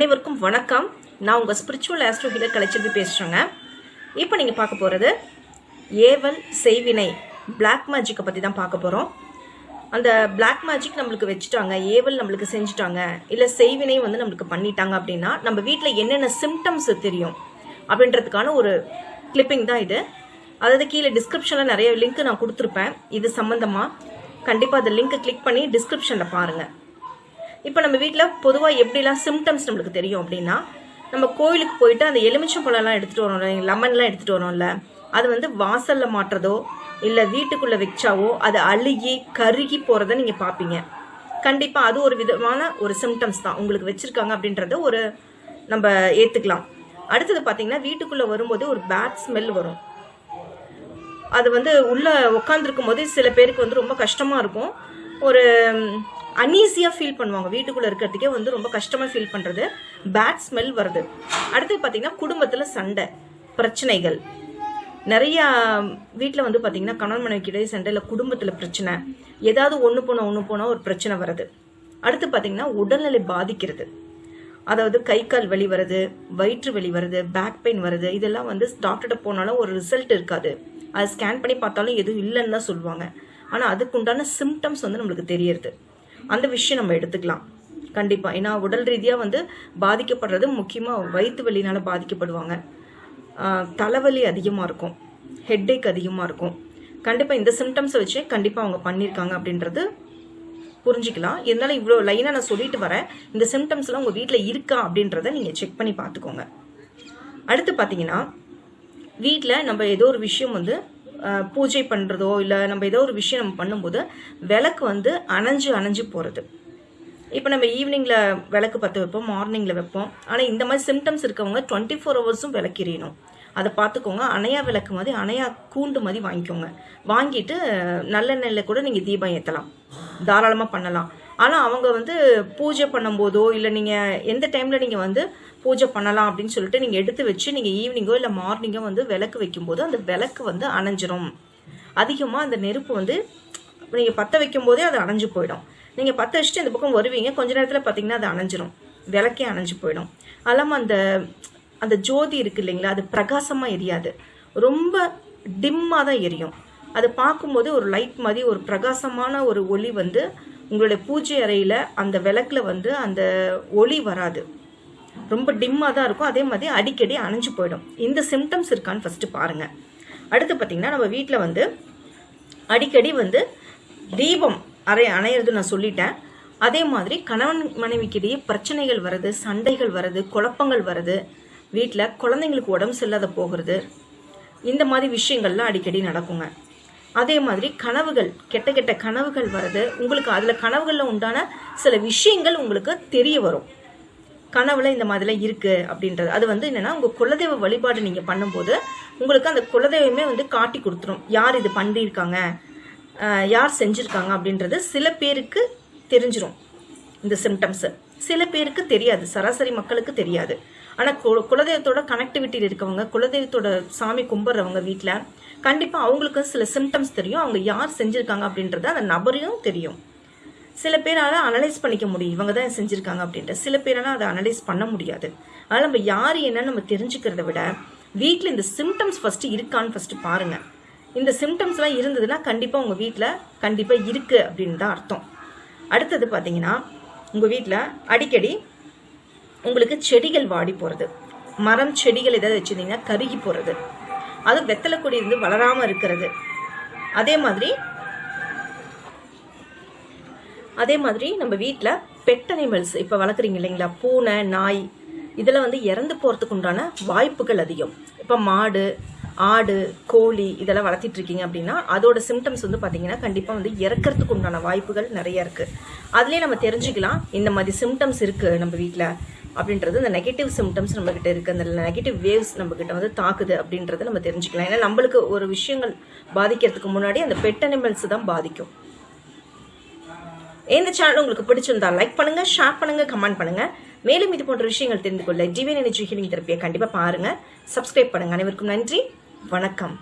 அனைவருக்கும் வணக்கம். நான் உங்கள் ஸ்பிரிச்சுவல் ஆஸ்ட்ரோ ஹீலர் கலைச்செல்வி பேசுகிறேங்க இப்போ நீங்கள் பார்க்க போகிறது ஏவல் செய்வினை பிளாக் மேஜிக்கை பற்றி தான் பார்க்க போகிறோம் அந்த பிளாக் மேஜிக் நம்மளுக்கு வச்சுட்டாங்க ஏவல் நம்மளுக்கு செஞ்சுட்டாங்க இல்லை செய்வினை வந்து நம்மளுக்கு பண்ணிட்டாங்க அப்படின்னா நம்ம வீட்டில் என்னென்ன சிம்டம்ஸ் தெரியும் அப்படின்றதுக்கான ஒரு கிளிப்பிங் தான் இது. அதாவது கீழே டிஸ்கிரிப்ஷனில் நிறைய லிங்க் நான் கொடுத்துருப்பேன். இது சம்மந்தமாக கண்டிப்பாக அந்த லிங்க்கை கிளிக் பண்ணி டிஸ்கிரிப்ஷனில் பாருங்கள் இப்போ நம்ம வீட்டில் பொதுவாக எப்படிலாம் சிம்டம்ஸ் நம்மளுக்கு தெரியும் அப்படின்னா நம்ம கோயிலுக்கு போயிட்டு அந்த எலுமிச்சம் பழம்லாம் எடுத்துகிட்டு வரோம்ல லெமன்லாம் எடுத்துகிட்டு வரோம்ல அது வந்து வாசலில் மாட்டுறதோ இல்லை வீட்டுக்குள்ளே வச்சாவோ அது அழுகி கருகி போகிறத நீங்கள் பார்ப்பீங்க. கண்டிப்பாக அது ஒரு விதமான ஒரு சிம்டம்ஸ் தான். உங்களுக்கு வச்சுருக்காங்க அப்படின்றத ஒரு நம்ம ஏற்றுக்கலாம் அடுத்தது பார்த்தீங்கன்னா வீட்டுக்குள்ளே வரும்போது ஒரு பேட் ஸ்மெல் வரும். அது வந்து உள்ளே உட்காந்துருக்கும் போது சில பேருக்கு வந்து ரொம்ப கஷ்டமாக இருக்கும். ஒரு அன்ஈஸியாக ஃபீல் பண்ணுவாங்க. வீட்டுக்குள்ளே இருக்கிறதுக்கே வந்து ரொம்ப கஷ்டமாக ஃபீல் பண்ணுறது பேட் ஸ்மெல் வருது. அடுத்து பார்த்தீங்கன்னா குடும்பத்தில் சண்டை பிரச்சனைகள். நிறையா வீட்டில் வந்து பார்த்தீங்கன்னா கணவன் மனைவிக்கிடையே சண்டையில் குடும்பத்தில் பிரச்சனை. ஏதாவது ஒன்று போனால் ஒன்று போனால் ஒரு பிரச்சனை வருது. அடுத்து பார்த்தீங்கன்னா உடல்நிலை பாதிக்கிறது. அதாவது கை கால் வலி வருது வயிற்று வலி வருது பேக் பெயின் வருது. இதெல்லாம் வந்து டாக்டர்கிட்ட போனாலும் ஒரு ரிசல்ட் இருக்காது. அது ஸ்கேன் பண்ணி பார்த்தாலும் எதுவும் இல்லைன்னு தான் சொல்லுவாங்க. ஆனால் அதுக்குண்டான சிம்டம்ஸ் வந்து நம்மளுக்கு தெரியறது. அந்த விஷயம் நம்ம எடுத்துக்கலாம். கண்டிப்பாக ஏன்னா உடல் ரீதியாக வந்து பாதிக்கப்படுறது முக்கியமாக வயிற்று வலினால் பாதிக்கப்படுவாங்க. தலைவலி அதிகமாக இருக்கும். ஹெட்டேக் அதிகமாக இருக்கும். கண்டிப்பாக இந்த சிம்டம்ஸை வச்சு கண்டிப்பாக அவங்க பண்ணியிருக்காங்க அப்படின்றது புரிஞ்சுக்கலாம். இருந்தாலும் இவ்வளோ லைனாக நான் சொல்லிட்டு வரேன். இந்த சிம்டம்ஸ்லாம் உங்கள் வீட்டில் இருக்கா அப்படின்றத நீங்கள் செக் பண்ணி பார்த்துக்கோங்க. அடுத்து பார்த்தீங்கன்னா வீட்டில் நம்ம ஏதோ ஒரு விஷயம் வந்து பூஜை பண்ணுறதோ இல்லை நம்ம ஏதோ ஒரு விஷயம் நம்ம பண்ணும்போது விளக்கு வந்து அணைஞ்சு அணைஞ்சு போகிறது இப்போ நம்ம ஈவினிங்கில் விளக்கு பற்ற வைப்போம் மார்னிங்கில் வைப்போம். ஆனால் இந்த மாதிரி சிம்டம்ஸ் இருக்கவங்க டுவெண்ட்டி ஃபோர் ஹவர்ஸும் விளக்கிறியணும். அதை பார்த்துக்கோங்க அணையா விளக்கு மாதிரி அணையா கூண்டு மாதிரி வாங்கிக்கோங்க. வாங்கிட்டு நல்லெண்ணெயில் கூட நீங்கள் தீபம் ஏற்றலாம் தாராளமாக பண்ணலாம். ஆனால் அவங்க வந்து பூஜை பண்ணும்போதோ இல்லை நீங்கள் எந்த டைமில் நீங்கள் வந்து பூஜை பண்ணலாம் அப்படின்னு சொல்லிட்டு நீங்கள் எடுத்து வச்சு நீங்கள் ஈவினிங்கோ இல்லை மார்னிங்கோ வந்து விளக்கு வைக்கும்போது அந்த விளக்கு வந்து அணைஞ்சிரும். அதிகமாக அந்த நெருப்பு வந்து நீங்கள் பற்ற வைக்கும் போதே அது அணைஞ்சு போயிடும். நீங்கள் பற்ற வச்சுட்டு இந்த பக்கம் வருவீங்க கொஞ்ச நேரத்தில் பார்த்தீங்கன்னா அது அணைஞ்சிரும். விளக்கே அணைஞ்சு போயிடும். அல்லாமல் அந்த அந்த ஜோதி இருக்கு இல்லைங்களா அது பிரகாசமாக எரியாது. ரொம்ப டிம்மாக தான் எரியும். அது பார்க்கும்போது ஒரு லைட் மாதிரி ஒரு பிரகாசமான ஒரு ஒளி வந்து உங்களுடைய பூஜை அறையில் அந்த விளக்குல வந்து அந்த ஒளி வராது. ரொம்ப டிம்மாக தான் இருக்கும். அதே மாதிரி அடிக்கடி அணைஞ்சு போயிடும். இந்த சிம்டம்ஸ் இருக்கான்னு ஃபஸ்ட்டு பாருங்கள் அடுத்து பார்த்திங்கன்னா நம்ம வீட்டில் வந்து அடிக்கடி வந்து தீபம் அறை அணையிறது நான் சொல்லிட்டேன். அதே மாதிரி கணவன் மனைவிக்கிடையே பிரச்சனைகள் வருது சண்டைகள் வருது குழப்பங்கள் வருது வீட்டில் குழந்தைங்களுக்கு உடம்பு சரியில்லாத போகிறது இந்த மாதிரி விஷயங்கள்லாம் அடிக்கடி நடக்குங்க. அதே மாதிரி கனவுகள் கெட்ட கெட்ட கனவுகள் வருது உங்களுக்கு அதில் கனவுகளில் உண்டான சில விஷயங்கள் உங்களுக்கு தெரிய வரும். கனவுல இந்த மாதிரிலாம் இருக்கு அப்படின்றது. அது வந்து என்னன்னா உங்க குலதெய்வ வழிபாடு நீங்க பண்ணும்போது உங்களுக்கு அந்த குலதெய்வமே வந்து காட்டி கொடுத்துரும். யார் இது பண்ணியிருக்காங்க? யார் செஞ்சிருக்காங்க அப்படின்றது சில பேருக்கு தெரிஞ்சிடும் இந்த சிம்டம்ஸ் சில பேருக்கு தெரியாது. சராசரி மக்களுக்கு தெரியாது. ஆனால் கு- குலதெய்வத்தோட கனெக்டிவிட்டியில் இருக்கவங்க குலதெய்வத்தோட சாமி கும்பிட்றவங்க வீட்டில் கண்டிப்பாக அவங்களுக்கு சில சிம்டம்ஸ் தெரியும். அவங்க யார் செஞ்சுருக்காங்க அப்படின்றது அந்த நபரையும் தெரியும். சில பேரால அனலைஸ் பண்ணிக்க முடியும். இவங்க தான் செஞ்சிருக்காங்க அப்படின்ட்டு. சில பேரால அதை அனலைஸ் பண்ண முடியாது. அதனால நம்ம யார் என்னன்னு நம்ம தெரிஞ்சுக்கிறத விட வீட்டில் இந்த சிம்டம்ஸ் ஃபர்ஸ்ட் இருக்கான்னு ஃபர்ஸ்ட் பாருங்க. இந்த சிம்டம்ஸ்லாம் இருந்ததுன்னா கண்டிப்பாக உங்கள் வீட்டில் கண்டிப்பாக இருக்கு அப்படின்னு தான் அர்த்தம். அடுத்தது பார்த்தீங்கன்னா உங்கள் வீட்டில் அடிக்கடி உங்களுக்கு செடிகள் வாடி போகிறது மரம் செடிகள் ஏதாவது வச்சுருந்தீங்கன்னா கருகி போகிறது அது வெத்தலை கொடி இருந்து வளராமல் இருக்கிறது. அதே மாதிரி அதே மாதிரி நம்ம வீட்டில் பெட் அனிமல்ஸ் இப்போ வளர்க்குறீங்க இல்லைங்களா? பூனை நாய் இதில் வந்து இறந்து போகிறதுக்கு உண்டான வாய்ப்புகள் அதிகம். இப்போ மாடு ஆடு கோழி இதெல்லாம் வளர்த்திட்டு இருக்கீங்க அப்படின்னா அதோட சிம்டம்ஸ் வந்து பார்த்தீங்கன்னா கண்டிப்பாக வந்து இறக்கறதுக்கு உண்டான வாய்ப்புகள் நிறைய இருக்குது அதுலேயே நம்ம தெரிஞ்சுக்கலாம் இந்த மாதிரி சிம்டம்ஸ் இருக்குது நம்ம வீட்டில் அப்படின்றது. இந்த நெகட்டிவ் சிம்டம்ஸ் நம்மக்கிட்ட இருக்குது அந்த நெகட்டிவ் வேவ்ஸ் நம்மக்கிட்ட வந்து தாக்குது அப்படின்றத நம்ம தெரிஞ்சுக்கலாம். ஏன்னா நம்மளுக்கு ஒரு விஷயங்கள் பாதிக்கிறதுக்கு முன்னாடி அந்த பெட் அனிமல்ஸ் தான் பாதிக்கும். இந்த சேனல் உங்களுக்கு பிடிச்சிருந்தா லைக் பண்ணுங்க ஷேர் பண்ணுங்க கமெண்ட் பண்ணுங்க. மேலும் இது போன்ற விஷயங்கள் தெரிந்து கொள்ள டிவியன் எனர்ஜி ஹீலிங் தெரப்பியை கண்டிப்பாக பாருங்க. சப்ஸ்கிரைப் பண்ணுங்க. அனைவருக்கும் நன்றி. வணக்கம்.